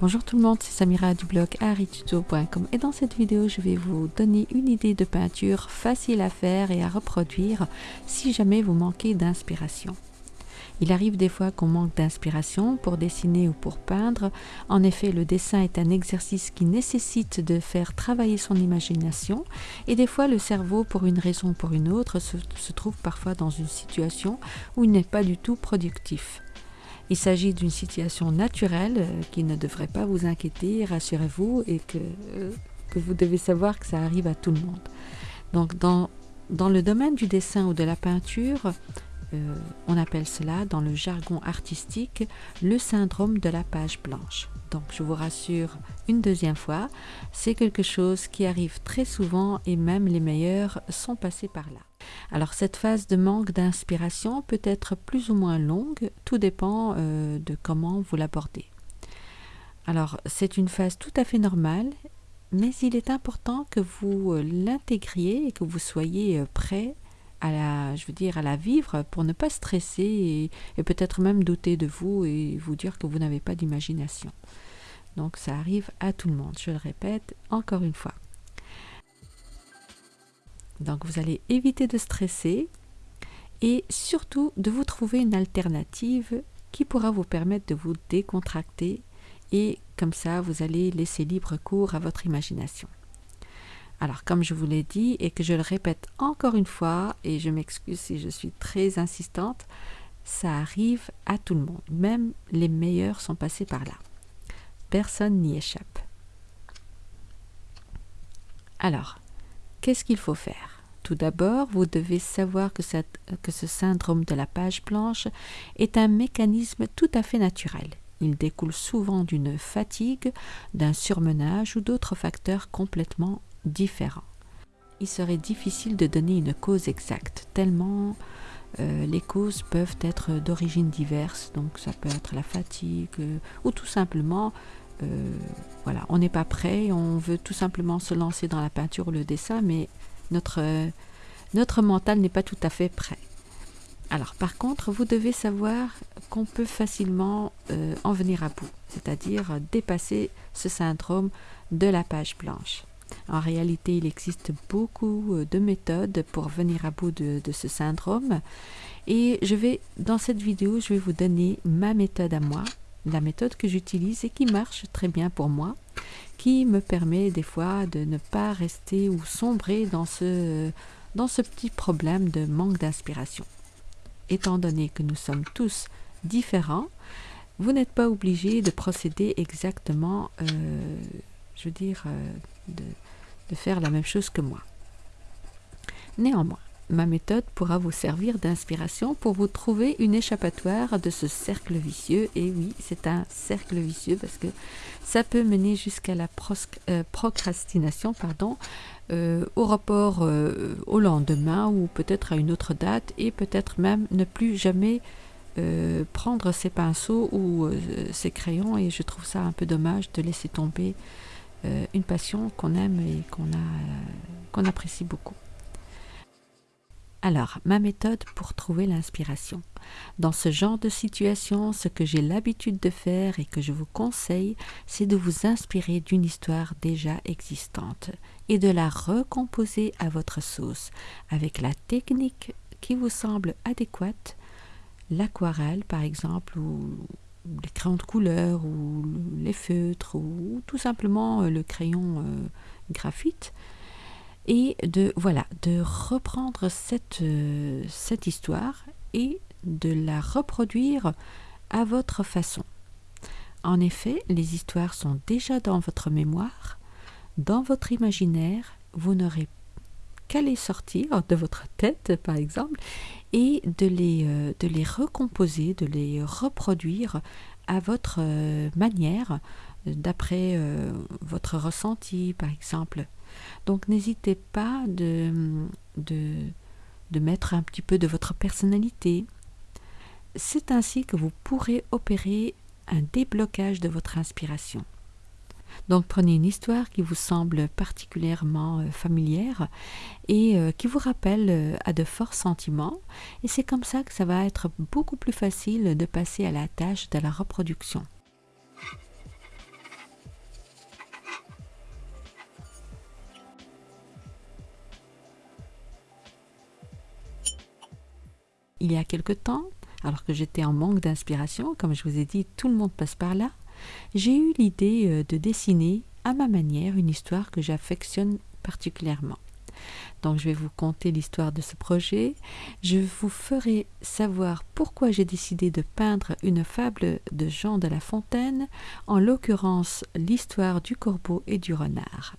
Bonjour tout le monde, c'est Samira du blog arituto.com et dans cette vidéo je vais vous donner une idée de peinture facile à faire et à reproduire si jamais vous manquez d'inspiration. Il arrive des fois qu'on manque d'inspiration pour dessiner ou pour peindre. En effet, le dessin est un exercice qui nécessite de faire travailler son imagination et des fois le cerveau, pour une raison ou pour une autre, se, trouve parfois dans une situation où il n'est pas du tout productif. Il s'agit d'une situation naturelle euh, qui ne devrait pas vous inquiéter, rassurez-vous, et que, euh, que, vous devez savoir que ça arrive à tout le monde. Donc dans le domaine du dessin ou de la peinture, euh, on appelle cela dans le jargon artistique le syndrome de la page blanche. Donc je vous rassure une deuxième fois, c'est quelque chose qui arrive très souvent et même les meilleurs sont passés par là. Alors cette phase de manque d'inspiration peut être plus ou moins longue, tout dépend euh, de comment vous l'abordez. Alors c'est une phase tout à fait normale, mais il est important que vous euh, l'intégriez et que vous soyez prêt à la, je veux dire, à la vivre pour ne pas stresser et, et peut-être même douter de vous et vous dire que vous n'avez pas d'imagination. Donc ça arrive à tout le monde, je le répète encore une fois. Donc vous allez éviter de stresser et surtout de vous trouver une alternative qui pourra vous permettre de vous décontracter et comme ça vous allez laisser libre cours à votre imagination. Alors comme je vous l'ai dit et que je le répète encore une fois et je m'excuse si je suis très insistante, ça arrive à tout le monde, même les meilleurs sont passés par là. Personne n'y échappe. Alors, qu'est-ce qu'il faut faire? Tout d'abord, vous devez savoir que, ce syndrome de la page blanche est un mécanisme tout à fait naturel. Il découle souvent d'une fatigue, d'un surmenage ou d'autres facteurs complètement différents. Il serait difficile de donner une cause exacte, tellement euh, les causes peuvent être d'origine diverse, donc ça peut être la fatigue euh, ou tout simplement euh, voilà, on n'est pas prêt, on veut tout simplement se lancer dans la peinture ou le dessin, mais notre, notre mental n'est pas tout à fait prêt. Alors par contre, vous devez savoir qu'on peut facilement en venir à bout, c'est-à-dire dépasser ce syndrome de la page blanche. En réalité, il existe beaucoup euh, de méthodes pour venir à bout de, ce syndrome. Et je vais, dans cette vidéo, je vais vous donner ma méthode à moi la méthode que j'utilise et qui marche très bien pour moi, qui me permet des fois de ne pas rester ou sombrer dans ce, dans ce petit problème de manque d'inspiration. Étant donné que nous sommes tous différents, vous n'êtes pas obligé de procéder exactement, euh, je veux dire, euh, de, faire la même chose que moi. Néanmoins, Ma méthode pourra vous servir d'inspiration pour vous trouver une échappatoire de ce cercle vicieux. Et oui, c'est un cercle vicieux parce que ça peut mener jusqu'à la euh, procrastination, pardon, euh, au report euh, au lendemain ou peut-être à une autre date et peut-être même ne plus jamais prendre ses pinceaux ou ses crayons. Et je trouve ça un peu dommage de laisser tomber une passion qu'on aime et qu'on apprécie beaucoup. Alors, ma méthode pour trouver l'inspiration. Dans ce genre de situation, ce que j'ai l'habitude de faire et que je vous conseille, c'est de vous inspirer d'une histoire déjà existante et de la recomposer à votre sauce, avec la technique qui vous semble adéquate, l'aquarelle par exemple, ou les crayons de couleur, ou les feutres, ou tout simplement le crayon euh, graphite, et de voilà de reprendre cette, euh, cette histoire et de la reproduire à votre façon. En effet, les histoires sont déjà dans votre mémoire, dans votre imaginaire, vous n'aurez qu'à les sortir de votre tête par exemple et de les, euh, de les recomposer, de les reproduire à votre euh, manière, d'après votre ressenti par exemple. Donc n'hésitez pas de, de, de mettre un petit peu de votre personnalité. C'est ainsi que vous pourrez opérer un déblocage de votre inspiration. Donc prenez une histoire qui vous semble particulièrement euh, familière et euh, qui vous rappelle euh, à de forts sentiments et c'est comme ça que ça va être beaucoup plus facile de passer à la tâche de la reproduction. Il y a quelque temps, alors que j'étais en manque d'inspiration, comme je vous ai dit, tout le monde passe par là, j'ai eu l'idée euh, de dessiner à ma manière une histoire que j'affectionne particulièrement. Donc je vais vous conter l'histoire de ce projet. Je vous ferai savoir pourquoi j'ai décidé de peindre une fable de Jean de La Fontaine, en l'occurrence l'histoire du corbeau et du renard.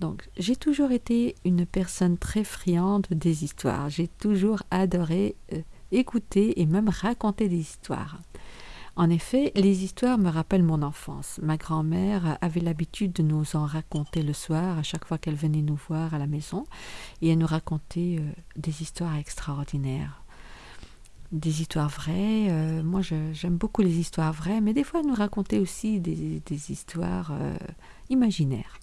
Donc j'ai toujours été une personne très friande des histoires. J'ai toujours adoré euh, écouter et même raconter des histoires. En effet, les histoires me rappellent mon enfance. Ma grand-mère avait l'habitude de nous en raconter le soir à chaque fois qu'elle venait nous voir à la maison et elle nous racontait euh, des histoires extraordinaires. Des histoires vraies. Euh, moi, j'aime beaucoup les histoires vraies, mais des fois, elle nous racontait aussi des, histoires euh, imaginaires.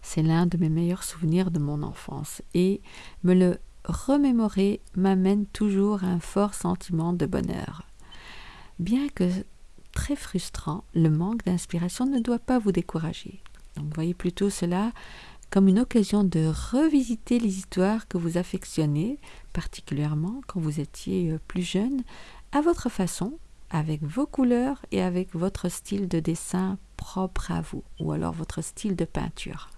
C'est l'un de mes meilleurs souvenirs de mon enfance et me le remémorer m'amène toujours un fort sentiment de bonheur. Bien que très frustrant, le manque d'inspiration ne doit pas vous décourager. Donc voyez plutôt cela comme une occasion de revisiter les histoires que vous affectionnez, particulièrement quand vous étiez euh, plus jeune, à votre façon, avec vos couleurs et avec votre style de dessin propre à vous, ou alors votre style de peinture.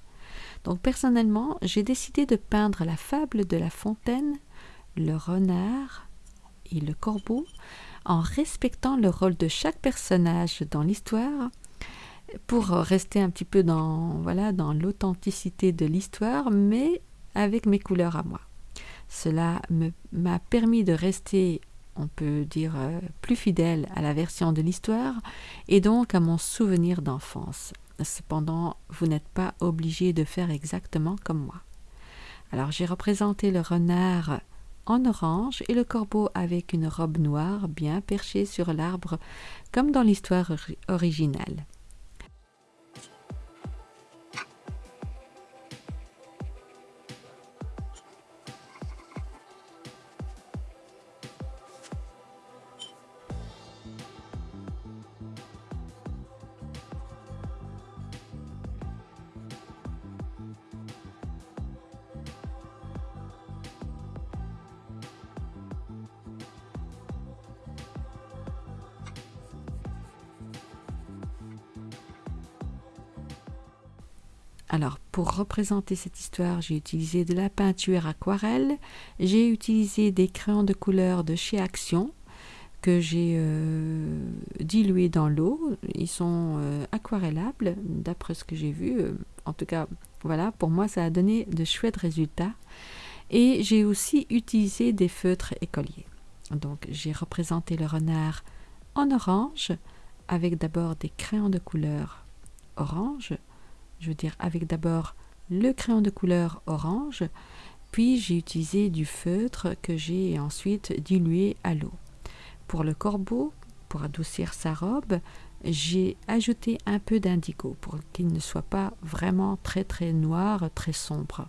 Donc personnellement, j'ai décidé de peindre la fable de La Fontaine, le renard et le corbeau en respectant le rôle de chaque personnage dans l'histoire pour rester un petit peu dans voilà dans l'authenticité de l'histoire mais avec mes couleurs à moi. Cela m'a permis de rester on peut dire euh, plus fidèle à la version de l'histoire et donc à mon souvenir d'enfance. Cependant, vous n'êtes pas obligé de faire exactement comme moi. Alors j'ai représenté le renard en orange et le corbeau avec une robe noire bien perchée sur l'arbre comme dans l'histoire originale. Pour représenter cette histoire, j'ai utilisé de la peinture aquarelle, j'ai utilisé des crayons de couleur de chez Action que j'ai euh, dilués dans l'eau. Ils sont euh, aquarellables, d'après ce que j'ai vu. En tout cas, voilà, pour moi, ça a donné de chouettes résultats. Et j'ai aussi utilisé des feutres écoliers. Donc, j'ai représenté le renard en orange, avec d'abord des crayons de couleur orange, je veux dire avec d'abord le crayon de couleur orange, puis j'ai utilisé du feutre que j'ai ensuite dilué à l'eau. Pour le corbeau, pour adoucir sa robe, j'ai ajouté un peu d'indigo pour qu'il ne soit pas vraiment très très noir, très sombre.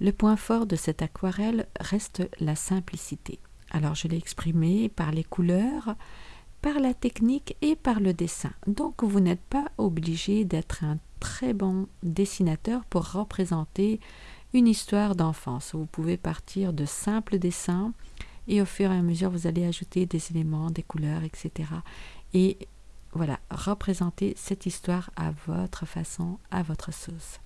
Le point fort de cette aquarelle reste la simplicité. Alors je l'ai exprimé par les couleurs, par la technique et par le dessin. Donc vous n'êtes pas obligé d'être un très bon dessinateur pour représenter une histoire d'enfance. Vous pouvez partir de simples dessins et au fur et à mesure vous allez ajouter des éléments, des couleurs, etc. Et voilà, représenter cette histoire à votre façon, à votre sauce.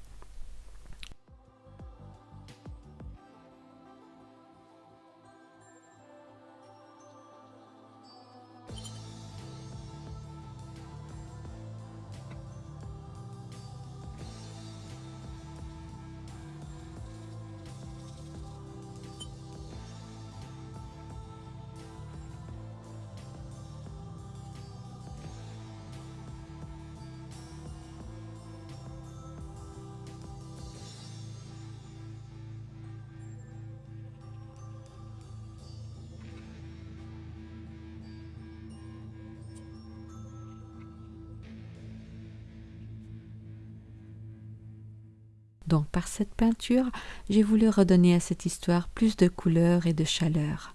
Donc par cette peinture, j'ai voulu redonner à cette histoire plus de couleur et de chaleur.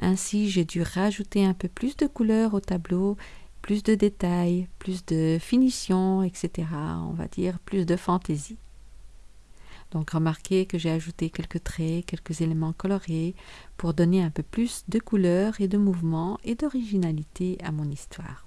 Ainsi, j'ai dû rajouter un peu plus de couleur au tableau, plus de détails, plus de finition, etc. On va dire plus de fantaisie. Donc remarquez que j'ai ajouté quelques traits, quelques éléments colorés pour donner un peu plus de couleur et de mouvement et d'originalité à mon histoire.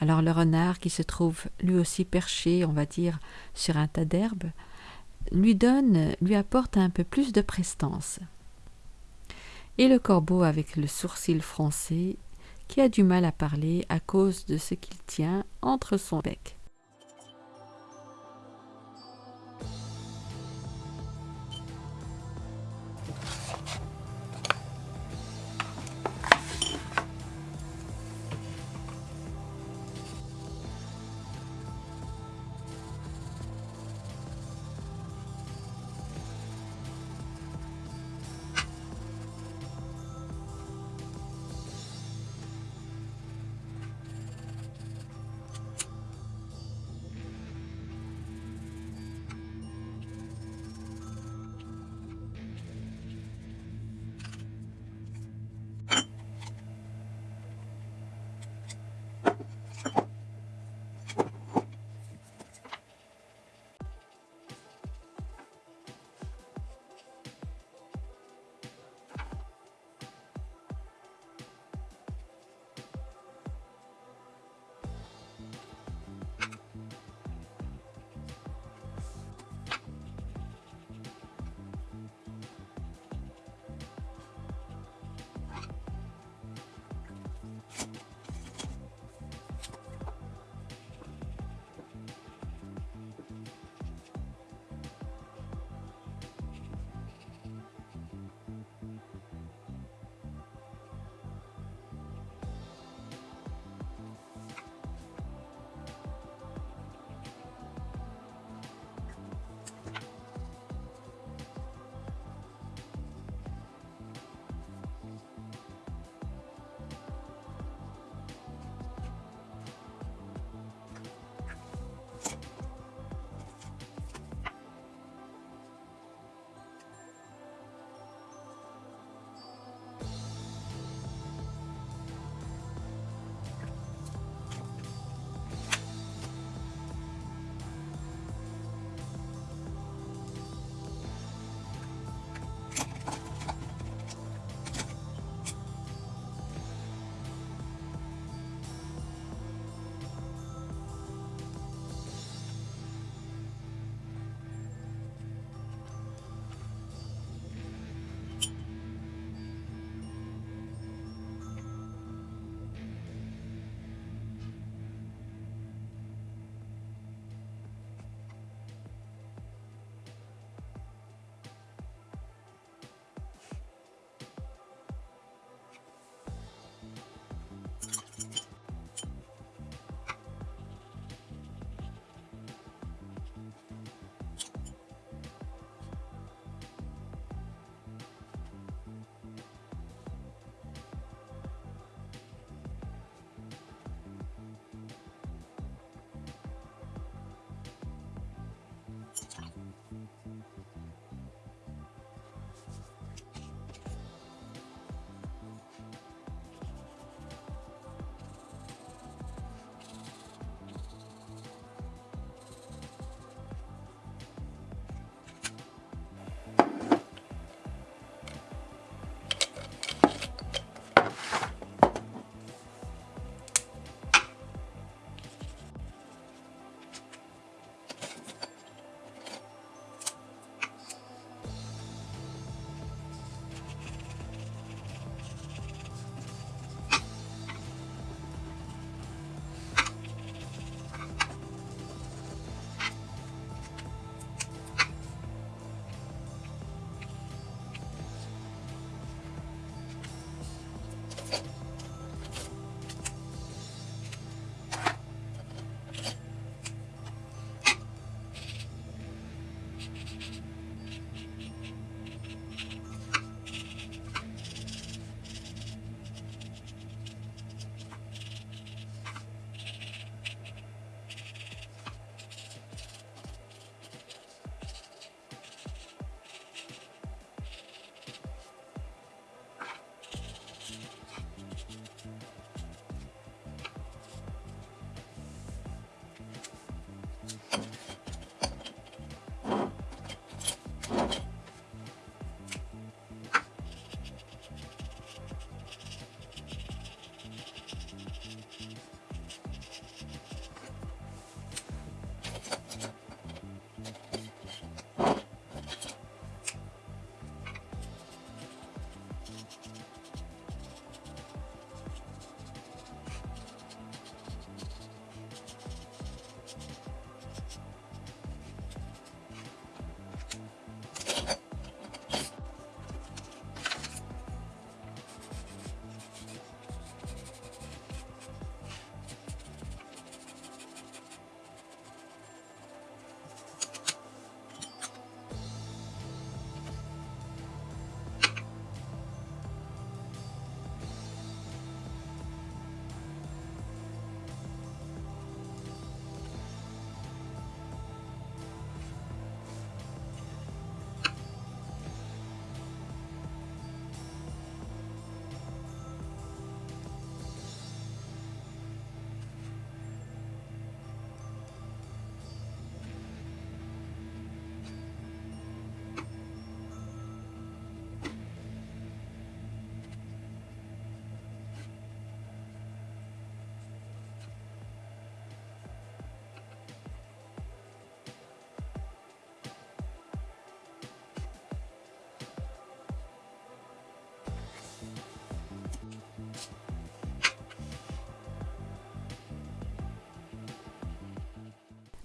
Alors le renard qui se trouve lui aussi perché, on va dire, sur un tas d'herbes, lui donne, lui apporte un peu plus de prestance. Et le corbeau avec le sourcil froncé, qui a du mal à parler à cause de ce qu'il tient entre son bec.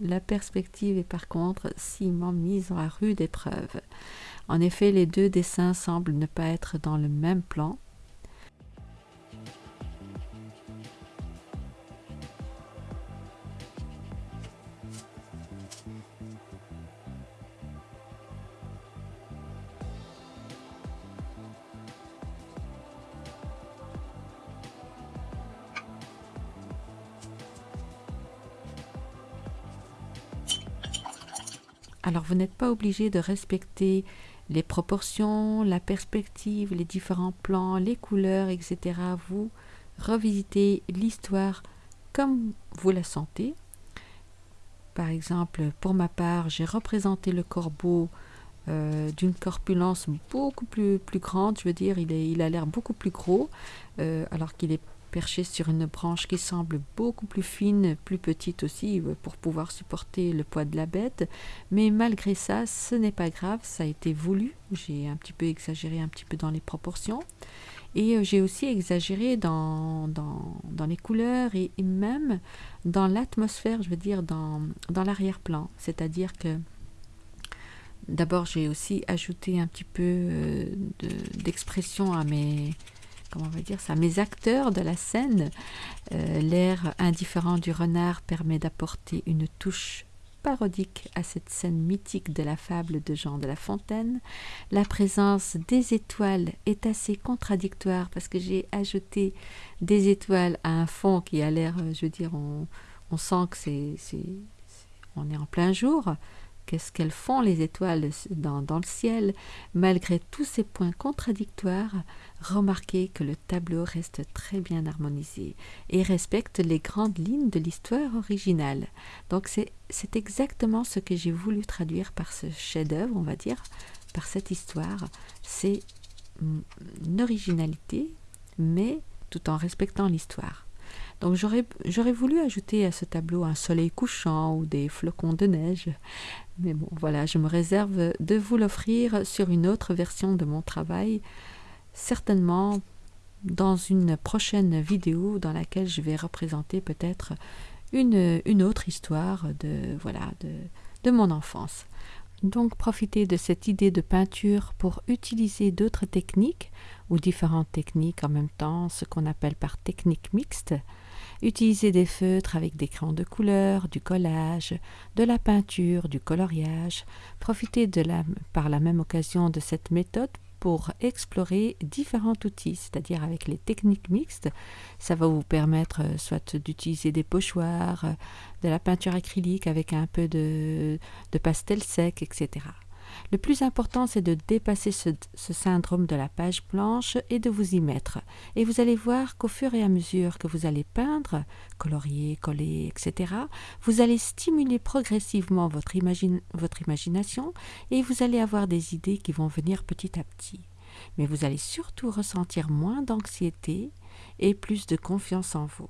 La perspective est par contre m'a mise à rude épreuve. En effet, les deux dessins semblent ne pas être dans le même plan, vous n'êtes pas obligé de respecter les proportions, la perspective, les différents plans, les couleurs, etc. Vous revisitez l'histoire comme vous la sentez. Par exemple, pour ma part, j'ai représenté le corbeau euh, d'une corpulence beaucoup plus, grande, je veux dire, il a l'air beaucoup plus gros, euh, alors qu'il est perché sur une branche qui semble beaucoup plus fine, plus petite aussi, euh, pour pouvoir supporter le poids de la bête. Mais malgré ça, ce n'est pas grave, ça a été voulu. J'ai un petit peu exagéré un petit peu dans les proportions. Et euh, j'ai aussi exagéré dans, les couleurs et, même dans l'atmosphère, je veux dire, dans, dans l'arrière-plan. C'est-à-dire que d'abord, j'ai aussi ajouté un petit peu euh, d'expression à mes comment on va dire ça, mes acteurs de la scène. Euh, l'air indifférent du renard permet d'apporter une touche parodique à cette scène mythique de la fable de Jean de La Fontaine. La présence des étoiles est assez contradictoire parce que j'ai ajouté des étoiles à un fond qui a l'air, euh, je veux dire, on, on sent que c'est, on est en plein jour, Qu'est-ce qu'elles font les étoiles dans, le ciel Malgré tous ces points contradictoires, remarquez que le tableau reste très bien harmonisé et respecte les grandes lignes de l'histoire originale. Donc c'est exactement ce que j'ai voulu traduire par ce chef-d'œuvre, on va dire, par cette histoire. C'est une originalité, mais tout en respectant l'histoire. Donc j'aurais voulu ajouter à ce tableau un soleil couchant ou des flocons de neige. Mais bon, voilà, je me réserve de vous l'offrir sur une autre version de mon travail, certainement dans une prochaine vidéo dans laquelle je vais représenter peut-être une, autre histoire de, voilà, de mon enfance. Donc profitez de cette idée de peinture pour utiliser d'autres techniques ou différentes techniques en même temps, ce qu'on appelle par technique mixte. Utilisez des feutres avec des crayons de couleur, du collage, de la peinture, du coloriage. Profitez de la, par la même occasion de cette méthode pour explorer différents outils, c'est-à-dire avec les techniques mixtes. Ça va vous permettre euh, soit d'utiliser des pochoirs, euh, de la peinture acrylique avec un peu de, de pastel sec, etc. Le plus important, c'est de dépasser ce, syndrome de la page blanche et de vous y mettre. Et vous allez voir qu'au fur et à mesure que vous allez peindre, colorier, coller, etc., vous allez stimuler progressivement votre, imagination et vous allez avoir des idées qui vont venir petit à petit. Mais vous allez surtout ressentir moins d'anxiété et plus de confiance en vous.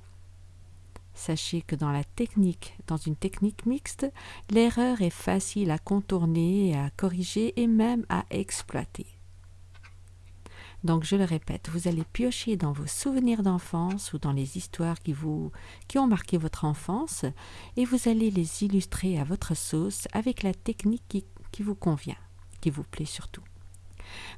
Sachez que dans la technique, dans une technique mixte, l'erreur est facile à contourner, à corriger et même à exploiter. Donc je le répète, vous allez piocher dans vos souvenirs d'enfance ou dans les histoires qui vous qui ont marqué votre enfance et vous allez les illustrer à votre sauce avec la technique qui vous convient, qui vous plaît surtout.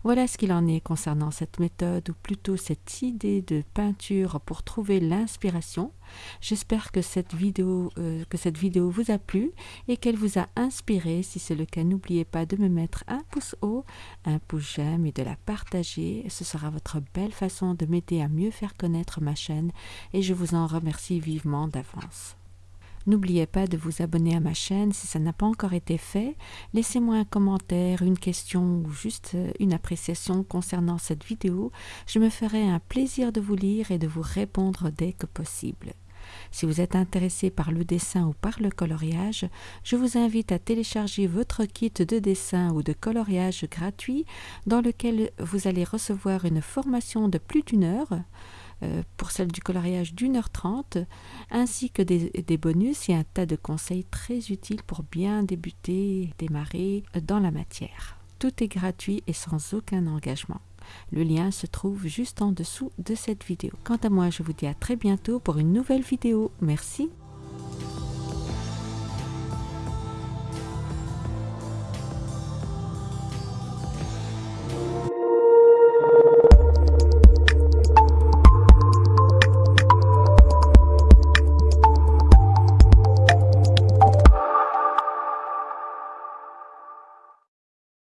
Voilà ce qu'il en est concernant cette méthode, ou plutôt cette idée de peinture pour trouver l'inspiration. J'espère que cette vidéo euh, que cette vidéo vous a plu et qu'elle vous a inspiré. Si c'est le cas, n'oubliez pas de me mettre un pouce haut, un pouce j'aime et de la partager. Ce sera votre belle façon de m'aider à mieux faire connaître ma chaîne et je vous en remercie vivement d'avance. N'oubliez pas de vous abonner à ma chaîne si ça n'a pas encore été fait. Laissez-moi un commentaire, une question ou juste euh, une appréciation concernant cette vidéo. Je me ferai un plaisir de vous lire et de vous répondre dès que possible. Si vous êtes intéressé par le dessin ou par le coloriage, je vous invite à télécharger votre kit de dessin ou de coloriage gratuit dans lequel vous allez recevoir une formation de plus d'une heure pour celle du coloriage d'une heure trente, ainsi que des, bonus et un tas de conseils très utiles pour bien débuter, démarrer dans la matière. Tout est gratuit et sans aucun engagement. Le lien se trouve juste en dessous de cette vidéo. Quant à moi, je vous dis à très bientôt pour une nouvelle vidéo. Merci.